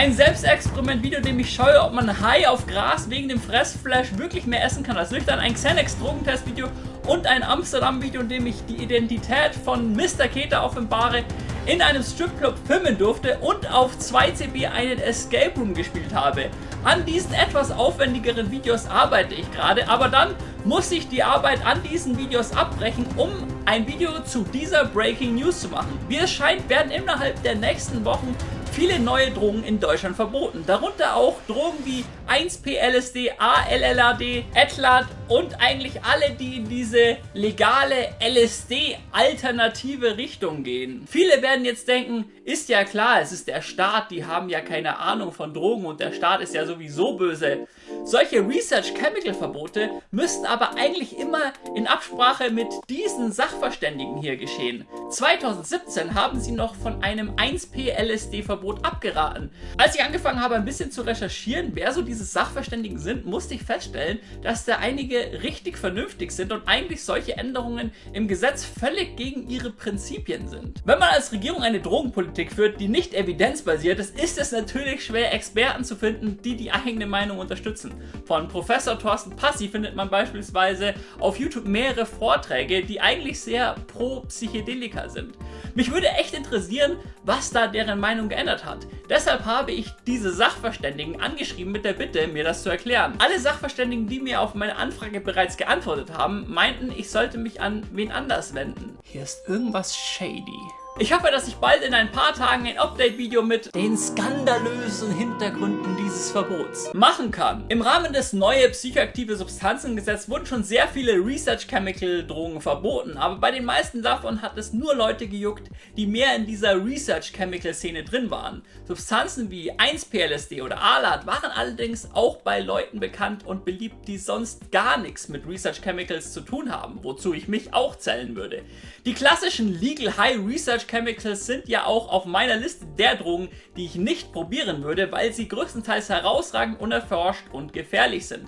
Ein Selbstexperiment-Video, dem ich scheue, ob man High auf Gras wegen dem Fressflash wirklich mehr essen kann als nüchtern. Ein Xanax-Drogentest-Video und ein Amsterdam-Video, in dem ich die Identität von Mr. Keter offenbare, in einem Stripclub filmen durfte und auf 2CB einen Escape Room gespielt habe. An diesen etwas aufwendigeren Videos arbeite ich gerade, aber dann muss ich die Arbeit an diesen Videos abbrechen, um ein Video zu dieser Breaking News zu machen. Wie es scheint, werden innerhalb der nächsten Wochen viele neue Drogen in Deutschland verboten. Darunter auch Drogen wie 1P-LSD, ALLAD, Etlat und eigentlich alle, die in diese legale LSD-alternative Richtung gehen. Viele werden jetzt denken, ist ja klar, es ist der Staat, die haben ja keine Ahnung von Drogen und der Staat ist ja sowieso böse. Solche Research-Chemical-Verbote müssten aber eigentlich immer in Absprache mit diesen Sachverständigen hier geschehen. 2017 haben sie noch von einem 1P-LSD-Verbot abgeraten. Als ich angefangen habe ein bisschen zu recherchieren, wer so diese Sachverständigen sind, musste ich feststellen, dass da einige richtig vernünftig sind und eigentlich solche Änderungen im Gesetz völlig gegen ihre Prinzipien sind. Wenn man als Regierung eine Drogenpolitik führt, die nicht evidenzbasiert ist, ist es natürlich schwer, Experten zu finden, die die eigene Meinung unterstützen. Von Professor Thorsten Passi findet man beispielsweise auf YouTube mehrere Vorträge, die eigentlich sehr pro Psychedelika sind. Mich würde echt interessieren, was da deren Meinung geändert hat. Deshalb habe ich diese Sachverständigen angeschrieben mit der Bitte, mir das zu erklären. Alle Sachverständigen, die mir auf meine Anfrage bereits geantwortet haben, meinten, ich sollte mich an wen anders wenden. Hier ist irgendwas shady. Ich hoffe, dass ich bald in ein paar Tagen ein Update-Video mit den skandalösen Hintergründen dieses Verbots machen kann. Im Rahmen des neue psychoaktive Substanzengesetzes wurden schon sehr viele Research-Chemical-Drogen verboten, aber bei den meisten davon hat es nur Leute gejuckt, die mehr in dieser Research-Chemical-Szene drin waren. Substanzen wie 1-PLSD oder ALAT waren allerdings auch bei Leuten bekannt und beliebt, die sonst gar nichts mit Research-Chemicals zu tun haben, wozu ich mich auch zählen würde. Die klassischen Legal High Research Chemicals sind ja auch auf meiner Liste der Drogen, die ich nicht probieren würde, weil sie größtenteils herausragend unerforscht und gefährlich sind.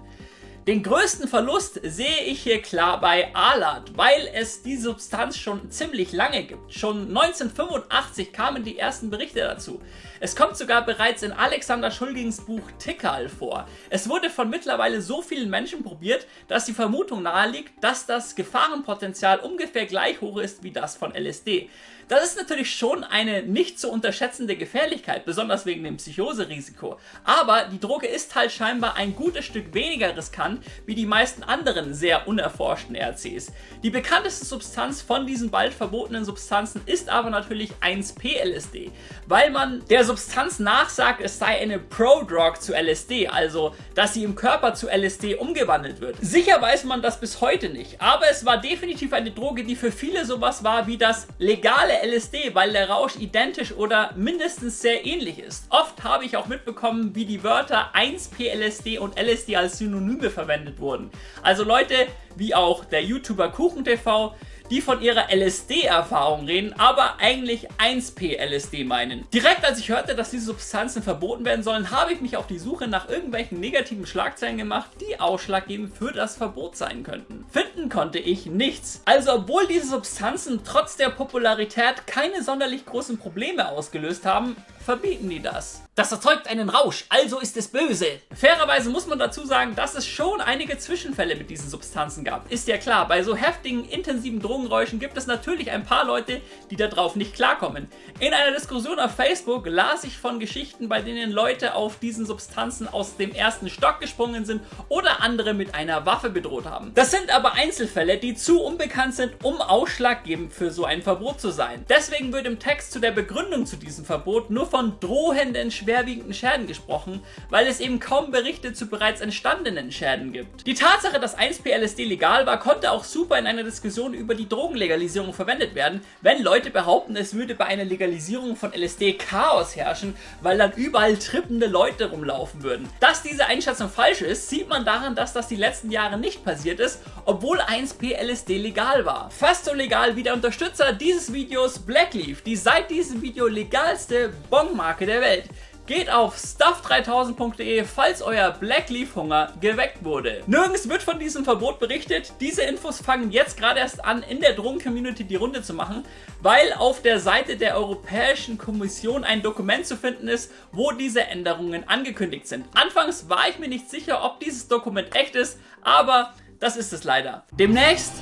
Den größten Verlust sehe ich hier klar bei Alat, weil es die Substanz schon ziemlich lange gibt. Schon 1985 kamen die ersten Berichte dazu. Es kommt sogar bereits in Alexander Schulgings Buch Tickal vor. Es wurde von mittlerweile so vielen Menschen probiert, dass die Vermutung naheliegt, dass das Gefahrenpotenzial ungefähr gleich hoch ist wie das von LSD. Das ist natürlich schon eine nicht zu unterschätzende Gefährlichkeit, besonders wegen dem Psychoserisiko. Aber die Droge ist halt scheinbar ein gutes Stück weniger riskant wie die meisten anderen sehr unerforschten RCs. Die bekannteste Substanz von diesen bald verbotenen Substanzen ist aber natürlich 1P-LSD, weil man der Substanz nachsagt, es sei eine Pro-Drug zu LSD, also dass sie im Körper zu LSD umgewandelt wird. Sicher weiß man das bis heute nicht, aber es war definitiv eine Droge, die für viele sowas war wie das legale LSD, weil der Rausch identisch oder mindestens sehr ähnlich ist. Oft habe ich auch mitbekommen, wie die Wörter 1P-LSD und LSD als Synonyme verwendet wurden. Also Leute wie auch der YouTuber KuchenTV, die von ihrer LSD-Erfahrung reden, aber eigentlich 1P-LSD meinen. Direkt als ich hörte, dass diese Substanzen verboten werden sollen, habe ich mich auf die Suche nach irgendwelchen negativen Schlagzeilen gemacht, die ausschlaggebend für das Verbot sein könnten. Finden konnte ich nichts. Also obwohl diese Substanzen trotz der Popularität keine sonderlich großen Probleme ausgelöst haben, verbieten die das. Das erzeugt einen Rausch, also ist es böse. Fairerweise muss man dazu sagen, dass es schon einige Zwischenfälle mit diesen Substanzen gab. Ist ja klar, bei so heftigen, intensiven Drogenräuschen gibt es natürlich ein paar Leute, die darauf nicht klarkommen. In einer Diskussion auf Facebook las ich von Geschichten, bei denen Leute auf diesen Substanzen aus dem ersten Stock gesprungen sind oder andere mit einer Waffe bedroht haben. Das sind aber Einzelfälle, die zu unbekannt sind, um ausschlaggebend für so ein Verbot zu sein. Deswegen wird im Text zu der Begründung zu diesem Verbot nur von drohenden schwerwiegenden Schäden gesprochen, weil es eben kaum Berichte zu bereits entstandenen Schäden gibt. Die Tatsache, dass 1P-LSD legal war, konnte auch super in einer Diskussion über die Drogenlegalisierung verwendet werden, wenn Leute behaupten, es würde bei einer Legalisierung von LSD Chaos herrschen, weil dann überall trippende Leute rumlaufen würden. Dass diese Einschätzung falsch ist, sieht man daran, dass das die letzten Jahre nicht passiert ist, obwohl 1P-LSD legal war. Fast so legal wie der Unterstützer dieses Videos Blackleaf, die seit diesem Video legalste Bongmarke der Welt. Geht auf stuff3000.de, falls euer Black Leaf Hunger geweckt wurde. Nirgends wird von diesem Verbot berichtet. Diese Infos fangen jetzt gerade erst an, in der Drogen-Community die Runde zu machen, weil auf der Seite der Europäischen Kommission ein Dokument zu finden ist, wo diese Änderungen angekündigt sind. Anfangs war ich mir nicht sicher, ob dieses Dokument echt ist, aber das ist es leider. Demnächst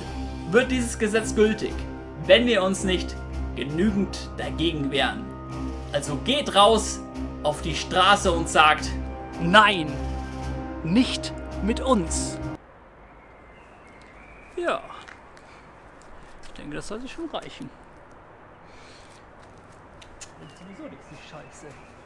wird dieses Gesetz gültig, wenn wir uns nicht genügend dagegen wehren. Also geht raus auf die Straße und sagt Nein, nicht mit uns. Ja, ich denke, das sollte schon reichen. sowieso nichts, die Scheiße.